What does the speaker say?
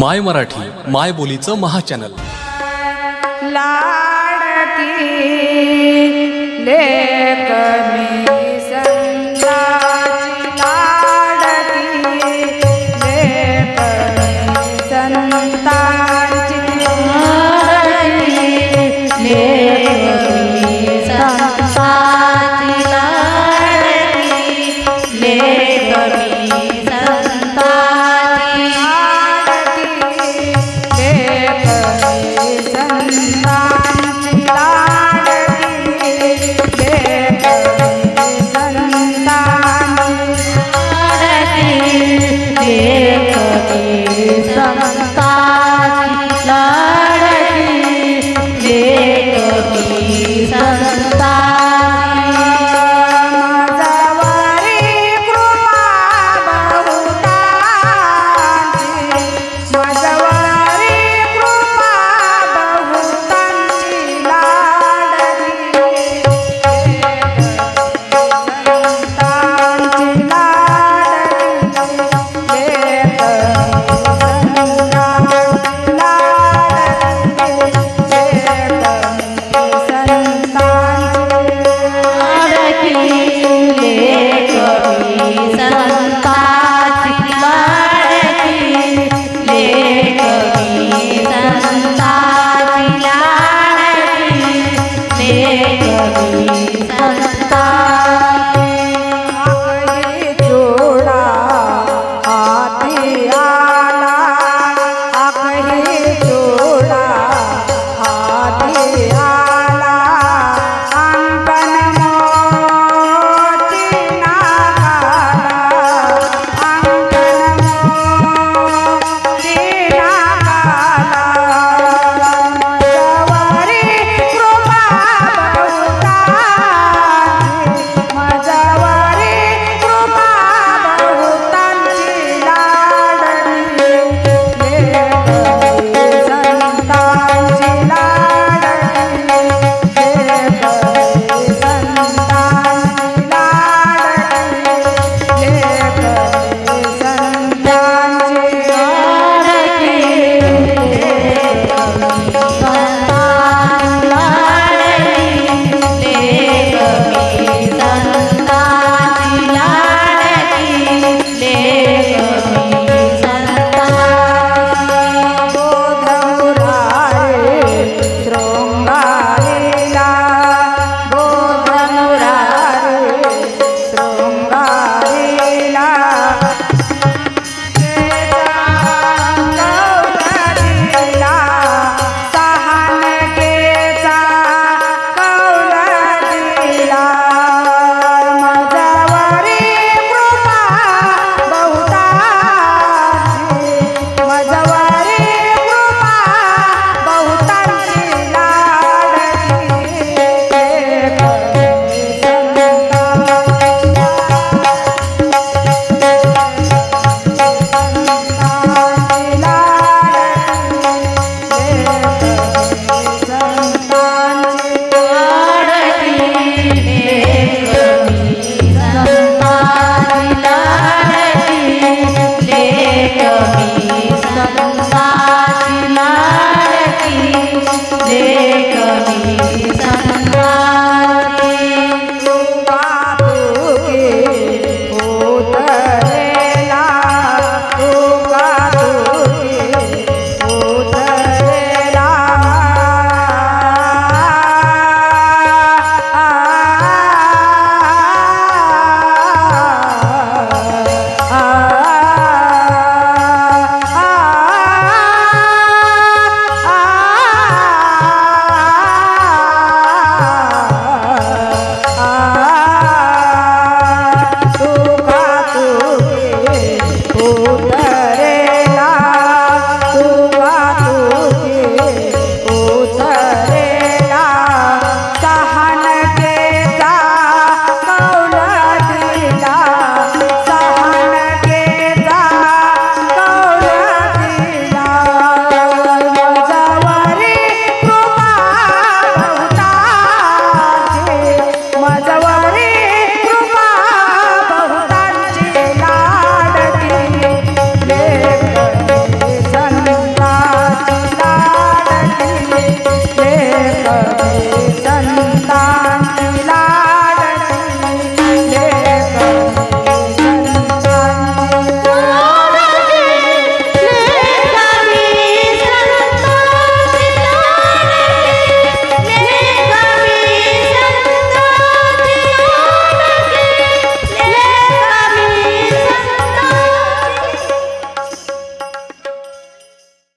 माय मराठी माय बोलीचं महाचॅनल. लाडकी लेक